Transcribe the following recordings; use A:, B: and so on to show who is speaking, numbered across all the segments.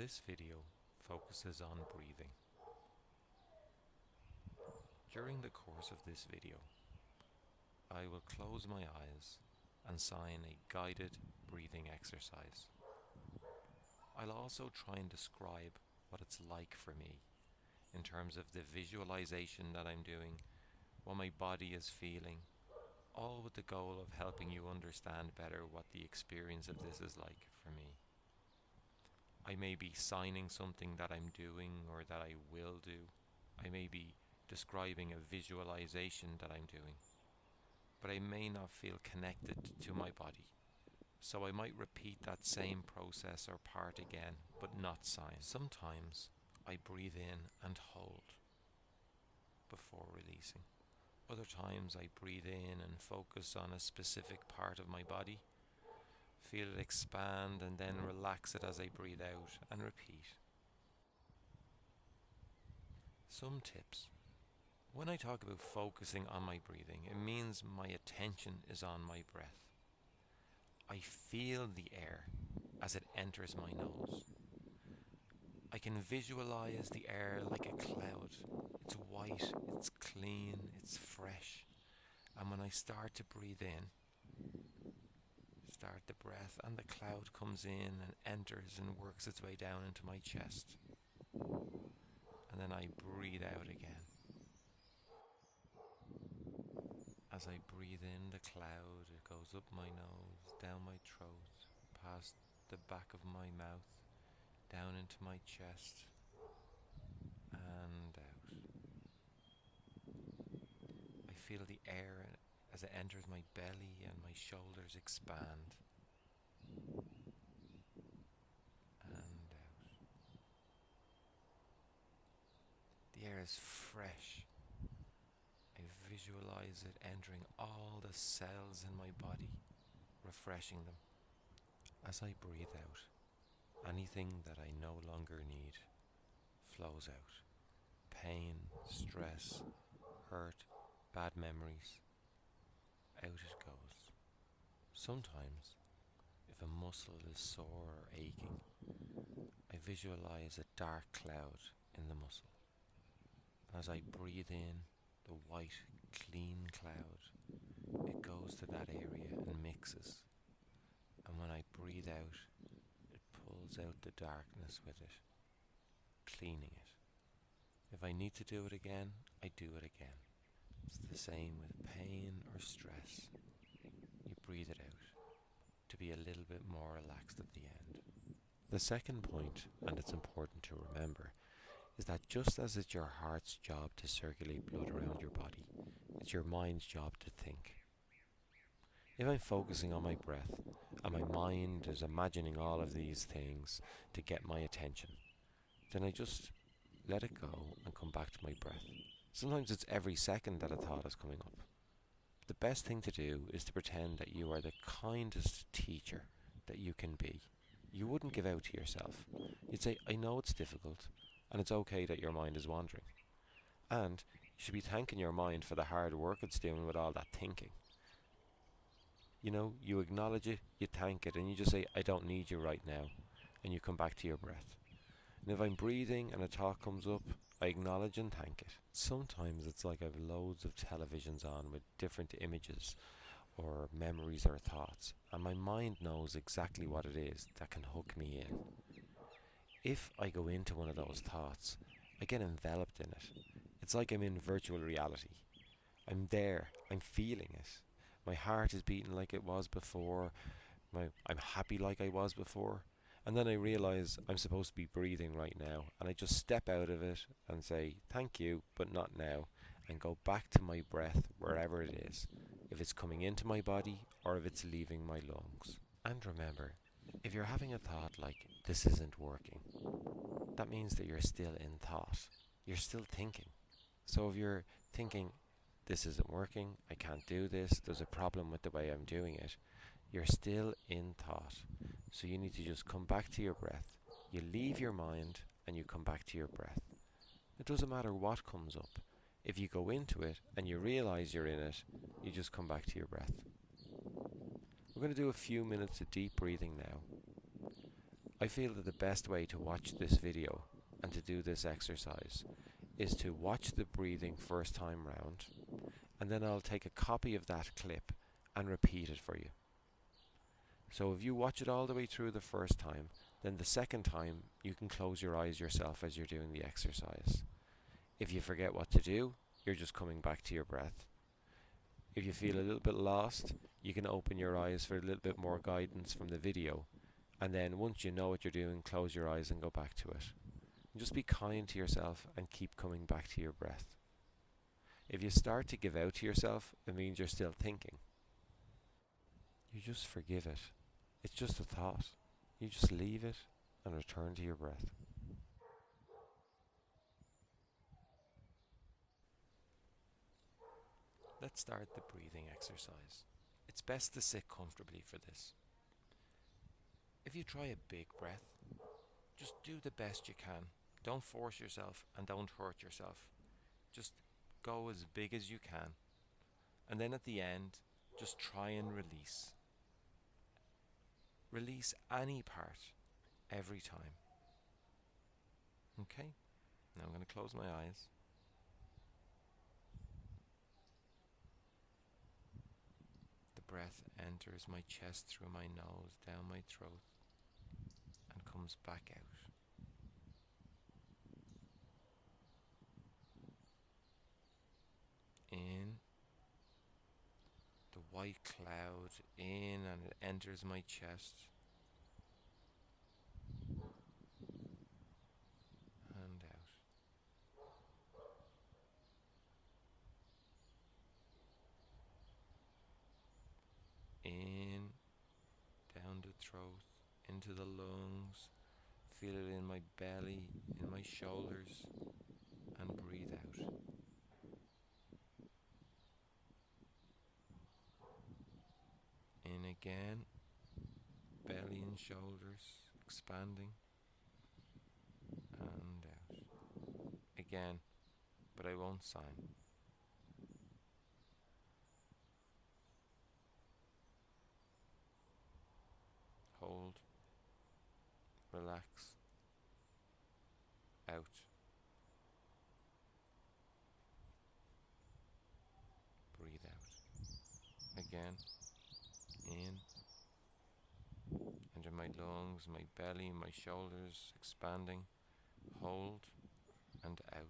A: This video focuses on breathing. During the course of this video, I will close my eyes and sign a guided breathing exercise. I'll also try and describe what it's like for me in terms of the visualization that I'm doing, what my body is feeling, all with the goal of helping you understand better what the experience of this is like for me. I may be signing something that I'm doing or that I will do. I may be describing a visualization that I'm doing. But I may not feel connected to my body. So I might repeat that same process or part again, but not sign. Sometimes I breathe in and hold before releasing. Other times I breathe in and focus on a specific part of my body Feel it expand and then mm. relax it as I breathe out and repeat. Some tips. When I talk about focusing on my breathing, it means my attention is on my breath. I feel the air as it enters my nose. I can visualize the air like a cloud. It's white, it's clean, it's fresh. And when I start to breathe in, start the breath, and the cloud comes in and enters and works its way down into my chest. And then I breathe out again. As I breathe in the cloud, it goes up my nose, down my throat, past the back of my mouth, down into my chest, and out. I feel the air as it enters my belly and my shoulders expand. And out. The air is fresh. I visualize it entering all the cells in my body, refreshing them. As I breathe out, anything that I no longer need flows out. Pain, stress, hurt, bad memories out it goes. Sometimes, if a muscle is sore or aching, I visualize a dark cloud in the muscle. As I breathe in the white, clean cloud, it goes to that area and mixes. And when I breathe out, it pulls out the darkness with it, cleaning it. If I need to do it again, I do it again. It's the same with pain or stress. You breathe it out to be a little bit more relaxed at the end. The second point, and it's important to remember, is that just as it's your heart's job to circulate blood around your body, it's your mind's job to think. If I'm focusing on my breath and my mind is imagining all of these things to get my attention, then I just let it go and come back to my breath. Sometimes it's every second that a thought is coming up. The best thing to do is to pretend that you are the kindest teacher that you can be. You wouldn't give out to yourself. You'd say, I know it's difficult, and it's okay that your mind is wandering. And you should be thanking your mind for the hard work it's doing with all that thinking. You know, you acknowledge it, you thank it, and you just say, I don't need you right now. And you come back to your breath. And if I'm breathing and a thought comes up, I acknowledge and thank it. Sometimes it's like I've loads of televisions on with different images or memories or thoughts, and my mind knows exactly what it is that can hook me in. If I go into one of those thoughts, I get enveloped in it. It's like I'm in virtual reality. I'm there, I'm feeling it. My heart is beating like it was before. My, I'm happy like I was before. And then I realize I'm supposed to be breathing right now. And I just step out of it and say, thank you, but not now. And go back to my breath wherever it is. If it's coming into my body or if it's leaving my lungs. And remember, if you're having a thought like, this isn't working, that means that you're still in thought. You're still thinking. So if you're thinking, this isn't working, I can't do this, there's a problem with the way I'm doing it, you're still in thought. So you need to just come back to your breath. You leave your mind and you come back to your breath. It doesn't matter what comes up. If you go into it and you realize you're in it, you just come back to your breath. We're going to do a few minutes of deep breathing now. I feel that the best way to watch this video and to do this exercise is to watch the breathing first time round and then I'll take a copy of that clip and repeat it for you. So if you watch it all the way through the first time, then the second time you can close your eyes yourself as you're doing the exercise. If you forget what to do, you're just coming back to your breath. If you feel a little bit lost, you can open your eyes for a little bit more guidance from the video. And then once you know what you're doing, close your eyes and go back to it. And just be kind to yourself and keep coming back to your breath. If you start to give out to yourself, it means you're still thinking. You just forgive it. It's just a thought. You just leave it and return to your breath. Let's start the breathing exercise. It's best to sit comfortably for this. If you try a big breath, just do the best you can. Don't force yourself and don't hurt yourself. Just go as big as you can. And then at the end, just try and release. Release any part every time. Okay? Now I'm going to close my eyes. The breath enters my chest through my nose, down my throat, and comes back out. In white cloud in and it enters my chest. And out. In, down the throat, into the lungs. Feel it in my belly, in my shoulders, and breathe out. In again, belly and shoulders expanding, and out. Again, but I won't sign. Hold, relax, out. Breathe out. Again, in, into my lungs, my belly, my shoulders expanding. Hold and out.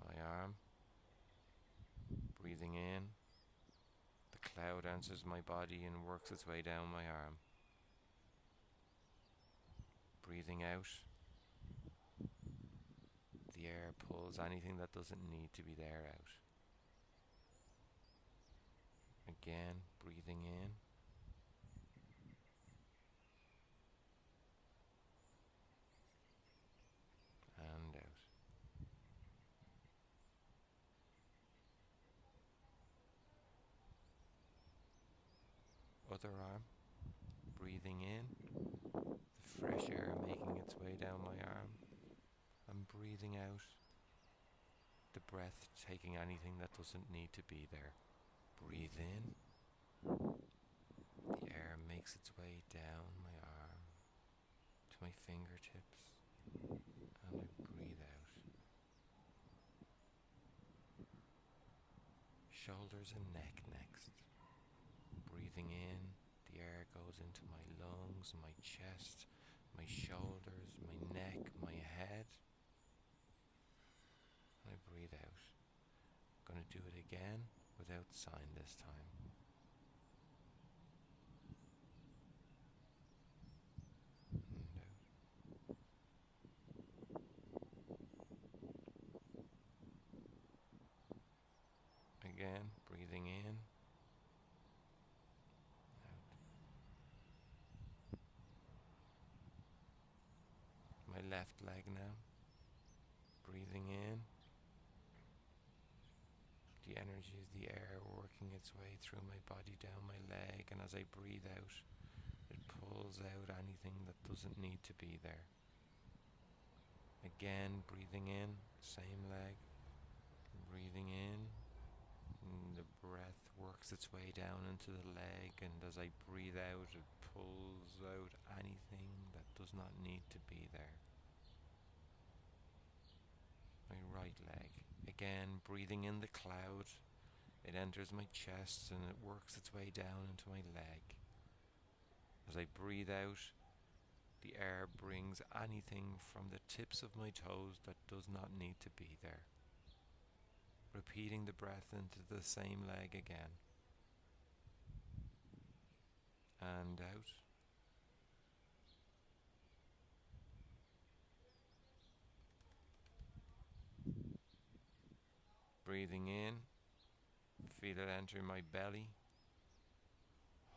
A: My arm, breathing in. The cloud enters my body and works its way down my arm. Breathing out. The air pulls anything that doesn't need to be there out. Again, breathing in. And out. Other arm, breathing in, the fresh air making its way down my arm, I'm breathing out, the breath taking anything that doesn't need to be there. Breathe in, the air makes its way down my arm to my fingertips, and I breathe out. Shoulders and neck next. Breathing in, the air goes into my lungs, my chest, my shoulders, my neck, my head. And I breathe out. I'm going to do it again without sign this time. Hmm, Again, breathing in. Out. My left leg now. Breathing in. Energy of the air working its way through my body down my leg, and as I breathe out, it pulls out anything that doesn't need to be there. Again, breathing in, same leg, breathing in, the breath works its way down into the leg, and as I breathe out, it pulls out anything that does not need to be there. My right leg. Again, breathing in the cloud, it enters my chest and it works its way down into my leg. As I breathe out, the air brings anything from the tips of my toes that does not need to be there. Repeating the breath into the same leg again. And out. Breathing in, feel it enter my belly,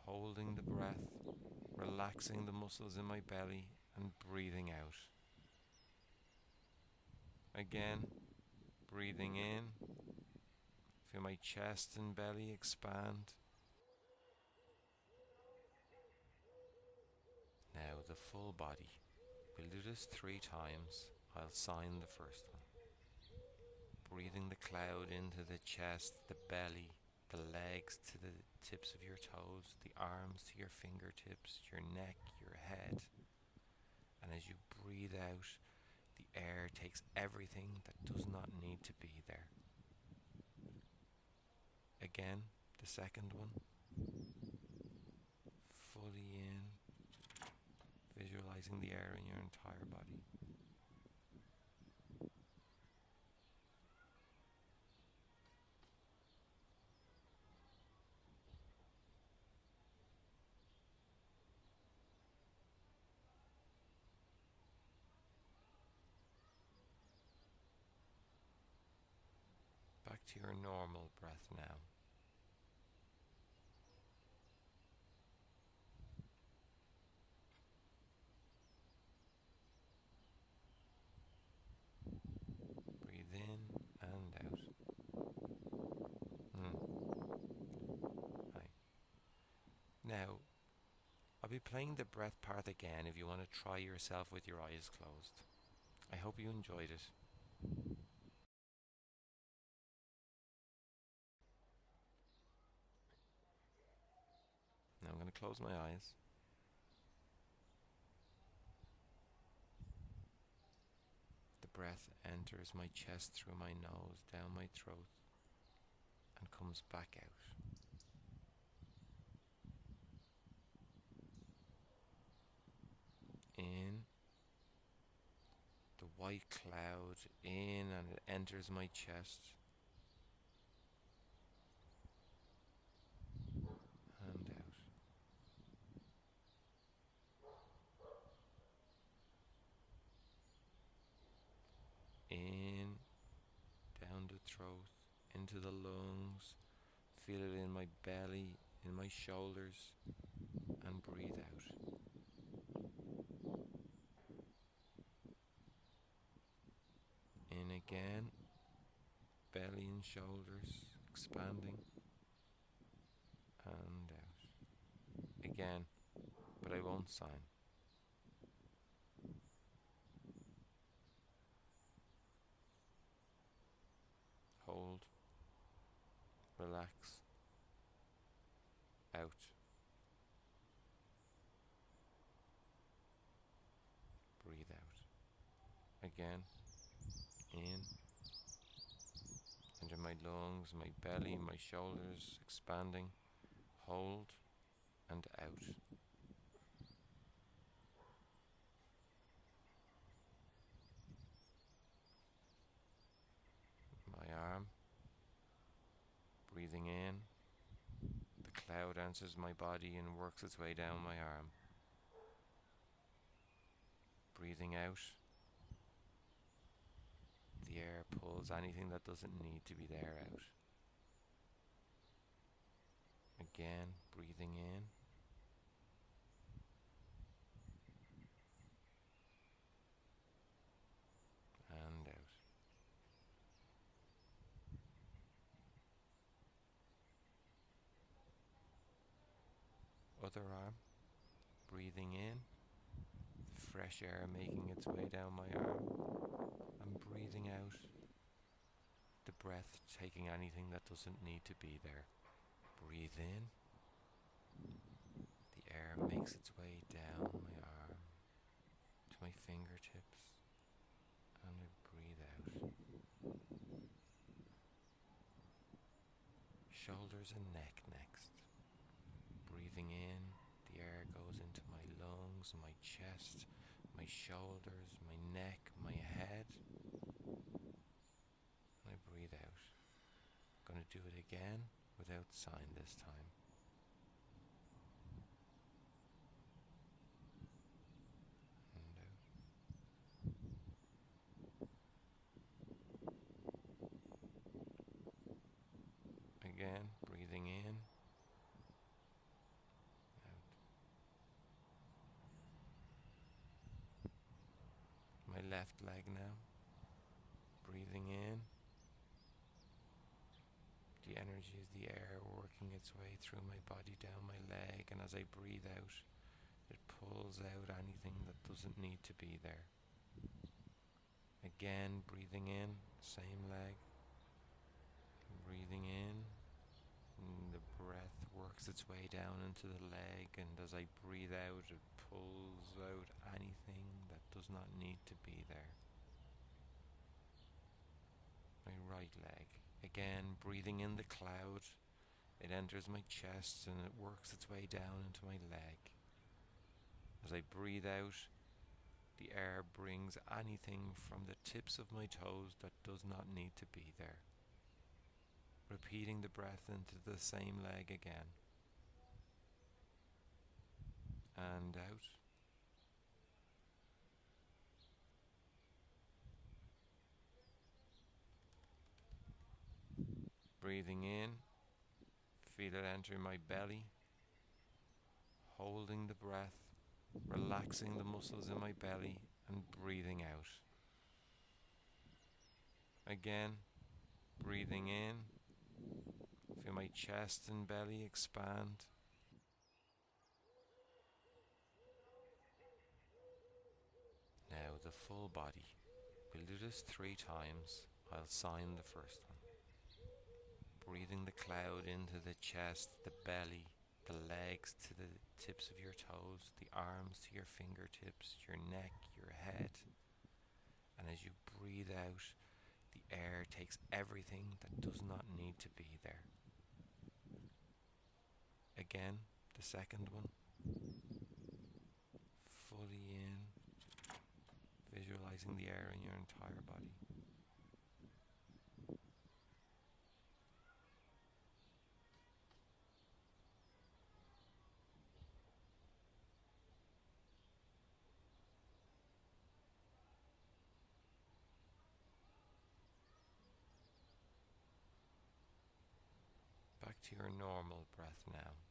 A: holding the breath, relaxing the muscles in my belly, and breathing out. Again, breathing in, feel my chest and belly expand. Now, the full body. We'll do this three times. I'll sign the first one breathing the cloud into the chest, the belly, the legs to the tips of your toes, the arms to your fingertips, your neck, your head. And as you breathe out, the air takes everything that does not need to be there. Again, the second one. Fully in, visualizing the air in your entire body. To your normal breath now. Breathe in and out. Mm. Now, I'll be playing the breath part again if you want to try yourself with your eyes closed. I hope you enjoyed it. Close my eyes. The breath enters my chest through my nose, down my throat, and comes back out. In the white cloud, in and it enters my chest. throat, into the lungs. Feel it in my belly, in my shoulders, and breathe out. In again, belly and shoulders expanding, and out. Again, but I won't sign. hold, out. Breathe out. Again, in, into my lungs, my belly, my shoulders expanding, hold, and out. Breathing in, the cloud enters my body and works its way down my arm. Breathing out, the air pulls anything that doesn't need to be there out. Again, breathing in. Other arm, breathing in, fresh air making its way down my arm, and breathing out, the breath taking anything that doesn't need to be there. Breathe in. The air makes its way down my arm to my fingertips, and I breathe out. Shoulders and neck next. Breathing in, the air goes into my lungs, my chest, my shoulders, my neck, my head. And I breathe out. Gonna do it again without sign this time. And out. Again, breathing in. Out. My left leg now. Breathing in. The energy is the air working its way through my body down my leg, and as I breathe out, it pulls out anything that doesn't need to be there. Again, breathing in, same leg. Breathing in, the breath works its way down into the leg, and as I breathe out, it pulls out anything does not need to be there. My right leg. Again, breathing in the cloud, it enters my chest and it works its way down into my leg. As I breathe out, the air brings anything from the tips of my toes that does not need to be there. Repeating the breath into the same leg again. And out. Breathing in, feel it enter my belly, holding the breath, relaxing the muscles in my belly, and breathing out. Again, breathing in, feel my chest and belly expand. Now, the full body. We'll do this three times. I'll sign the first one breathing the cloud into the chest, the belly, the legs to the tips of your toes, the arms to your fingertips, your neck, your head. And as you breathe out, the air takes everything that does not need to be there. Again, the second one. Fully in, visualizing the air in your entire body. Back to your normal breath now.